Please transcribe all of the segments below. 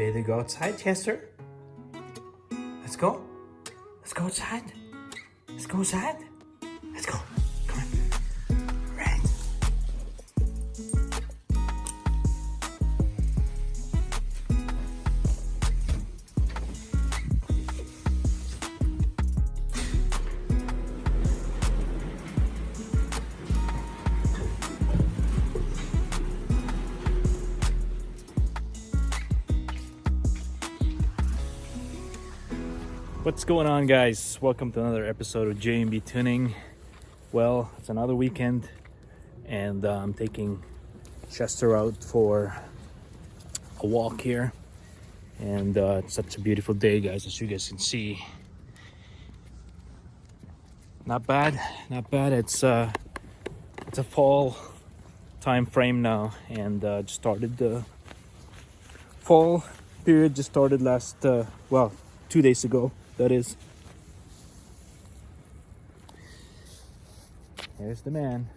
ready to go outside, Chester? Let's go. Let's go outside. Let's go outside. What's going on, guys? Welcome to another episode of JMB Tuning. Well, it's another weekend, and uh, I'm taking Chester out for a walk here. And uh, it's such a beautiful day, guys, as you guys can see. Not bad, not bad. It's uh, it's a fall time frame now, and uh, just started the fall period. Just started last, uh, well, two days ago that is. There's the man.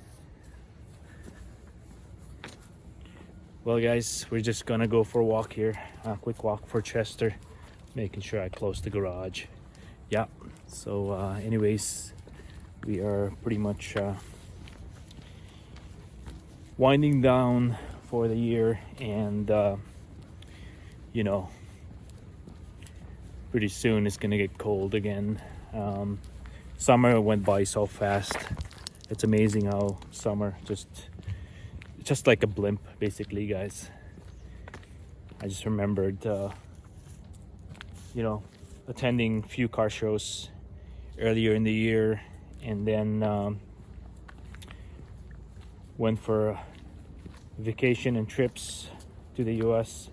Well guys, we're just gonna go for a walk here. A quick walk for Chester. Making sure I close the garage. Yeah, so uh, anyways, we are pretty much uh, winding down for the year and uh, you know pretty soon it's gonna get cold again. Um, summer went by so fast. It's amazing how summer just just like a blimp basically guys. I just remembered uh, you know attending few car shows earlier in the year and then um, went for vacation and trips to the US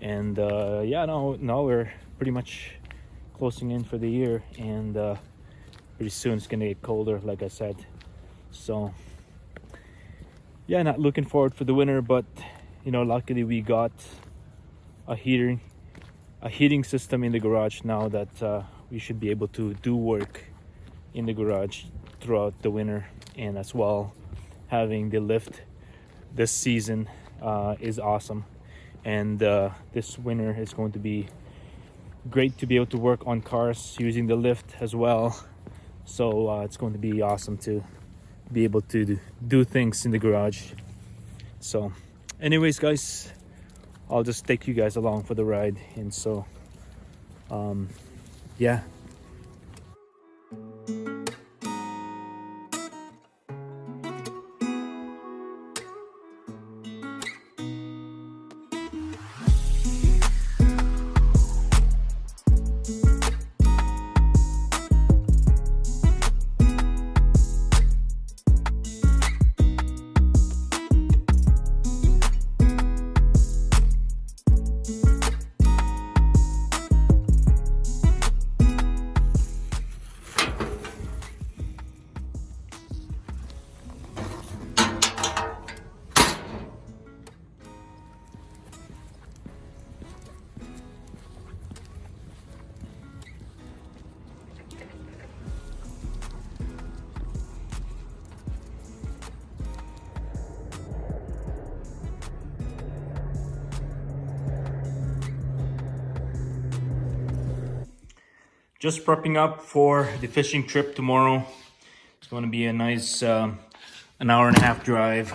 and uh, yeah now now we're pretty much closing in for the year and uh, pretty soon it's gonna get colder like I said. So yeah not looking forward for the winter but you know luckily we got a heating a heating system in the garage now that uh, we should be able to do work in the garage throughout the winter. And as well having the lift this season uh, is awesome. And uh, this winter is going to be great to be able to work on cars using the lift as well. So uh, it's going to be awesome to be able to do things in the garage. So anyways guys I'll just take you guys along for the ride. And so um, yeah just prepping up for the fishing trip tomorrow. It's going to be a nice uh, an hour and a half drive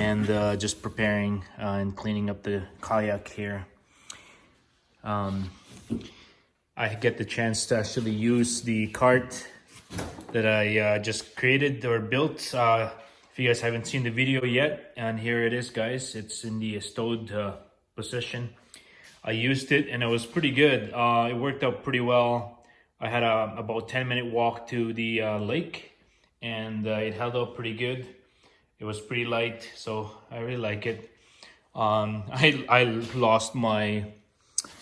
and uh, just preparing uh, and cleaning up the kayak here. Um, I get the chance to actually use the cart that I uh, just created or built. Uh, if you guys haven't seen the video yet, and here it is guys, it's in the stowed uh, position. I used it and it was pretty good. Uh, it worked out pretty well. I had a about 10 minute walk to the uh, lake and uh, it held up pretty good. It was pretty light, so I really like it. Um, I, I lost my,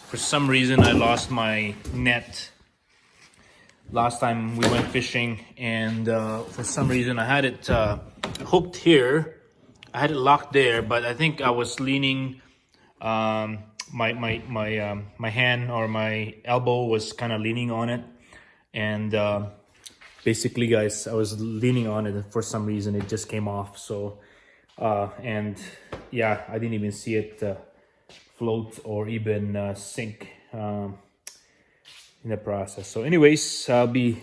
for some reason, I lost my net last time we went fishing and uh, for some reason I had it uh, hooked here. I had it locked there, but I think I was leaning um, my my my um, my hand or my elbow was kind of leaning on it and uh, basically guys I was leaning on it and for some reason it just came off so uh, and yeah I didn't even see it uh, float or even uh, sink um, in the process. So anyways, I'll be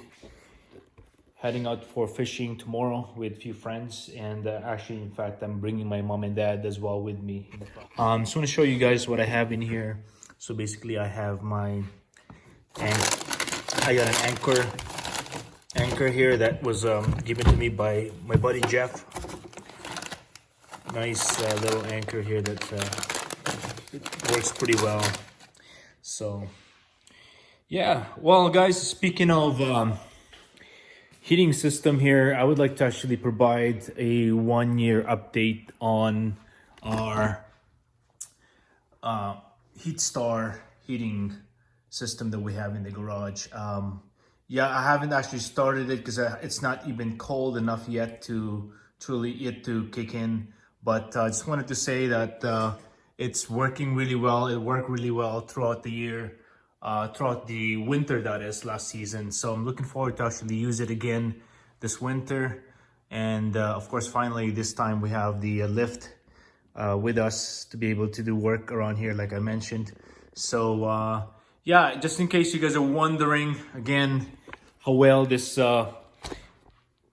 heading out for fishing tomorrow with a few friends and uh, actually in fact I'm bringing my mom and dad as well with me. Um, just want to show you guys what I have in here. So basically I have my I got an anchor anchor here that was um, given to me by my buddy Jeff. Nice uh, little anchor here that uh, works pretty well. So yeah, well guys, speaking of um, heating system here, I would like to actually provide a one year update on our uh, Heatstar heating system that we have in the garage. Um, yeah, I haven't actually started it because uh, it's not even cold enough yet to truly it to kick in. But I uh, just wanted to say that uh, it's working really well. It worked really well throughout the year, uh, throughout the winter that is last season. So I'm looking forward to actually use it again this winter. And uh, of course, finally, this time we have the uh, lift with us to be able to do work around here, like I mentioned. So yeah, just in case you guys are wondering, again, how well this uh,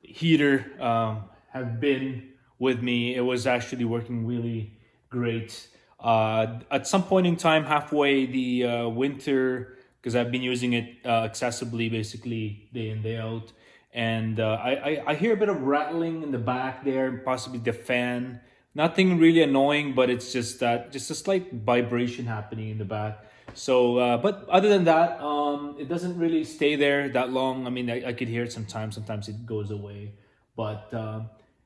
heater um, have been with me, it was actually working really great. Uh, at some point in time, halfway the uh, winter, because I've been using it uh, accessibly basically day in, day out. And uh, I, I, I hear a bit of rattling in the back there, possibly the fan. Nothing really annoying, but it's just that, just a slight vibration happening in the back. So, uh, but other than that, um, it doesn't really stay there that long. I mean, I, I could hear it sometimes. Sometimes it goes away, but uh,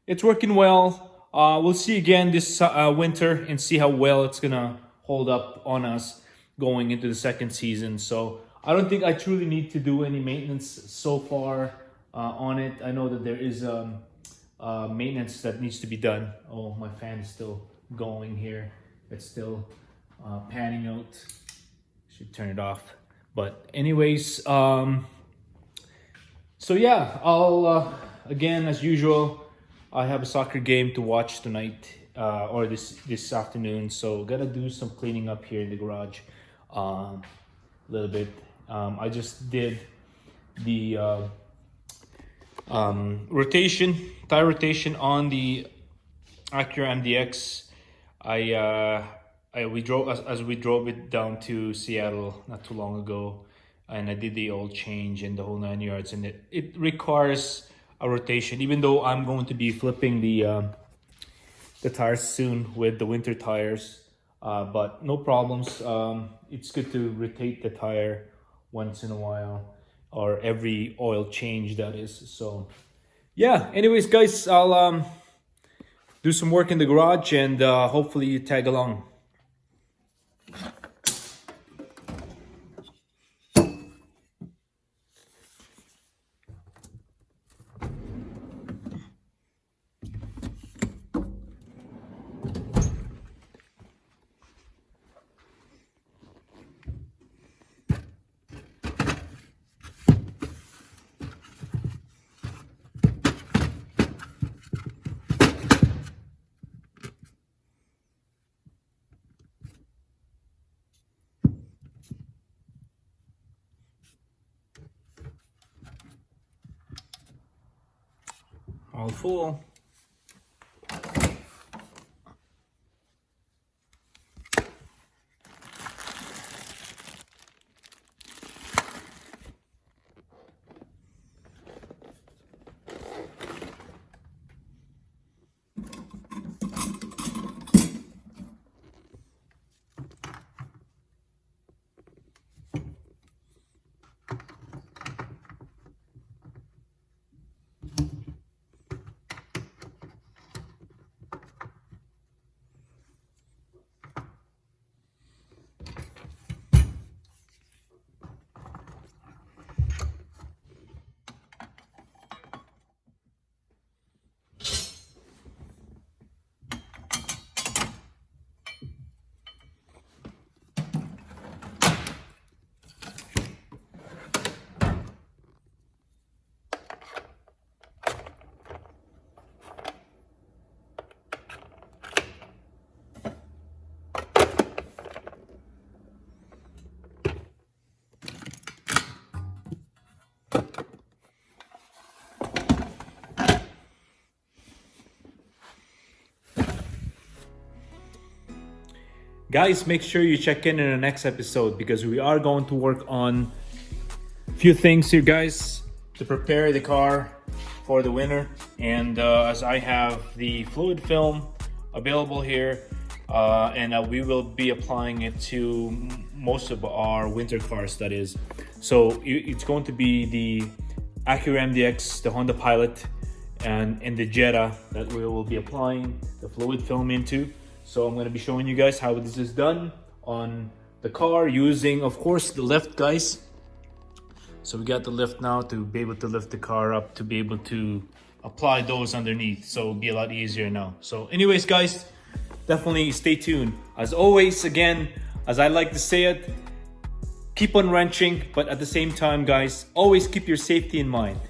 it's working well. Uh, we'll see again this uh, winter and see how well it's gonna hold up on us going into the second season. So I don't think I truly need to do any maintenance so far uh, on it. I know that there is um, uh, maintenance that needs to be done. Oh, my fan is still going here. It's still panning out should turn it off but anyways um so yeah i'll uh, again as usual i have a soccer game to watch tonight uh, or this this afternoon so gotta do some cleaning up here in the garage um, a little bit. Um, i just did the uh, um, rotation tire rotation on the Acura MDX I uh, I, we drove as, as we drove it down to Seattle not too long ago and I did the oil change and the whole nine yards and it, it requires a rotation even though I'm going to be flipping the um, the tires soon with the winter tires uh, but no problems. Um, it's good to rotate the tire once in a while or every oil change that is. So yeah anyways guys I'll um, do some work in the garage and uh, hopefully you tag along full. Guys, make sure you check in in the next episode because we are going to work on a few things here, guys, to prepare the car for the winter. And uh, as I have the fluid film available here, uh, and uh, we will be applying it to most of our winter cars, that is. So it's going to be the Acura MDX, the Honda Pilot, and, and the Jetta that we will be applying the fluid film into. So I'm gonna be showing you guys how this is done on the car using, of course, the lift, guys. So we got the lift now to be able to lift the car up to be able to apply those underneath. So it'll be a lot easier now. So anyways, guys, definitely stay tuned. As always, again, as I like to say it, keep on wrenching, but at the same time, guys, always keep your safety in mind.